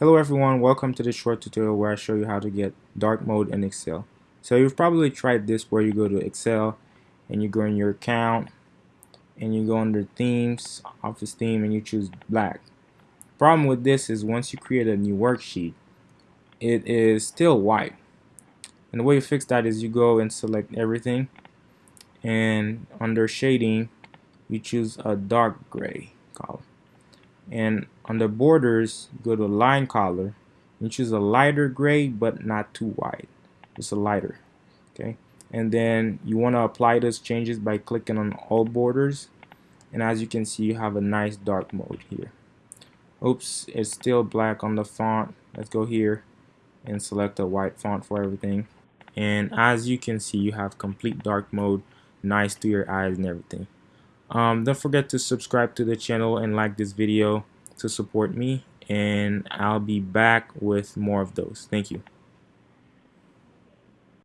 Hello everyone, welcome to this short tutorial where I show you how to get dark mode in Excel. So you've probably tried this where you go to Excel and you go in your account and you go under themes, office theme and you choose black. Problem with this is once you create a new worksheet, it is still white. And the way you fix that is you go and select everything and under shading you choose a dark gray color and under borders go to line color and choose a lighter gray but not too white just a lighter okay? And then you want to apply those changes by clicking on all borders. And as you can see you have a nice dark mode here. Oops it's still black on the font. Let's go here and select a white font for everything. And as you can see you have complete dark mode nice to your eyes and everything um, don't forget to subscribe to the channel and like this video to support me and I'll be back with more of those. Thank you.